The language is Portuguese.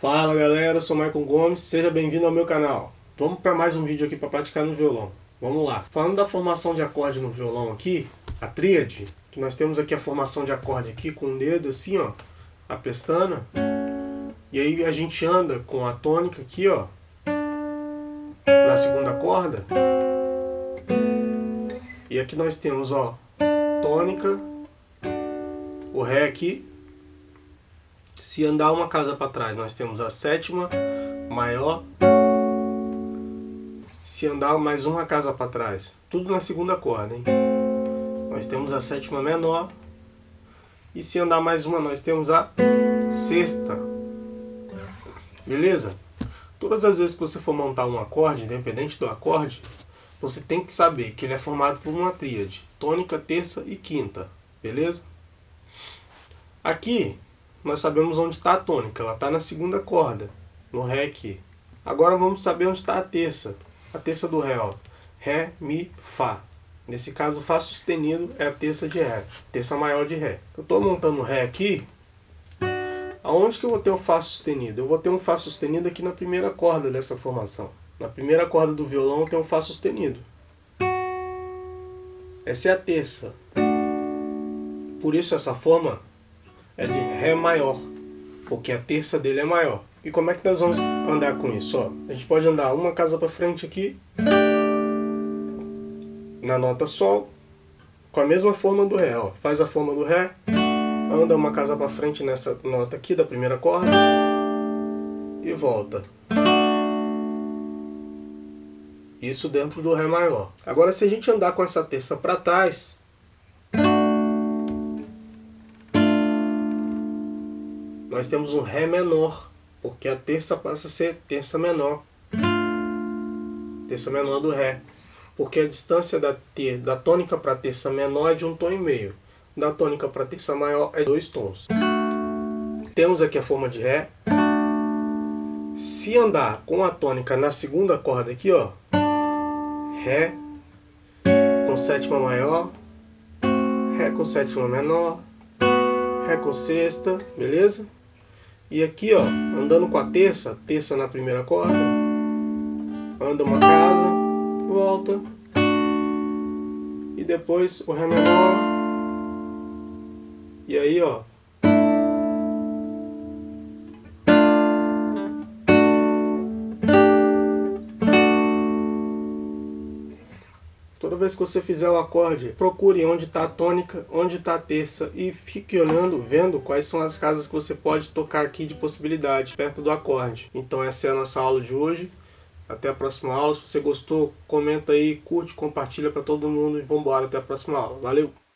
Fala galera, eu sou Michael Gomes, seja bem-vindo ao meu canal. Vamos para mais um vídeo aqui para praticar no violão. Vamos lá. Falando da formação de acorde no violão aqui, a tríade, que nós temos aqui a formação de acorde aqui com o dedo assim, ó, a pestana. E aí a gente anda com a tônica aqui, ó, na segunda corda. E aqui nós temos, ó, tônica, o Ré aqui. Se andar uma casa para trás, nós temos a sétima maior. Se andar mais uma casa para trás, tudo na segunda corda, hein? Nós temos a sétima menor. E se andar mais uma, nós temos a sexta. Beleza? Todas as vezes que você for montar um acorde, independente do acorde, você tem que saber que ele é formado por uma tríade, tônica, terça e quinta, beleza? Aqui, nós sabemos onde está a tônica, ela está na segunda corda, no Ré aqui. Agora vamos saber onde está a terça, a terça do Ré, ó. Ré, Mi, Fá. Nesse caso, Fá sustenido é a terça de Ré, terça maior de Ré. Eu estou montando o Ré aqui, aonde que eu vou ter o Fá sustenido? Eu vou ter um Fá sustenido aqui na primeira corda dessa formação. Na primeira corda do violão tem um Fá sustenido. Essa é a terça. Por isso essa forma é de Ré maior, porque a terça dele é maior. E como é que nós vamos andar com isso? Ó, a gente pode andar uma casa para frente aqui, na nota Sol, com a mesma forma do Ré. Ó. Faz a forma do Ré, anda uma casa para frente nessa nota aqui da primeira corda e volta. Isso dentro do Ré maior. Agora se a gente andar com essa terça para trás, nós temos um Ré menor, porque a terça passa a ser terça menor. Terça menor do Ré. Porque a distância da, ter, da tônica para terça menor é de um tom e meio. Da tônica para terça maior é dois tons. Temos aqui a forma de Ré. Se andar com a tônica na segunda corda aqui, ó, Ré com sétima maior, Ré com sétima menor, Ré com sexta, beleza? E aqui, ó, andando com a terça, terça na primeira corda, anda uma casa, volta, e depois o Ré menor, e aí, ó, vez que você fizer o acorde, procure onde está a tônica, onde está a terça e fique olhando, vendo quais são as casas que você pode tocar aqui de possibilidade, perto do acorde. Então essa é a nossa aula de hoje. Até a próxima aula. Se você gostou, comenta aí, curte, compartilha para todo mundo e vamos embora até a próxima aula. Valeu!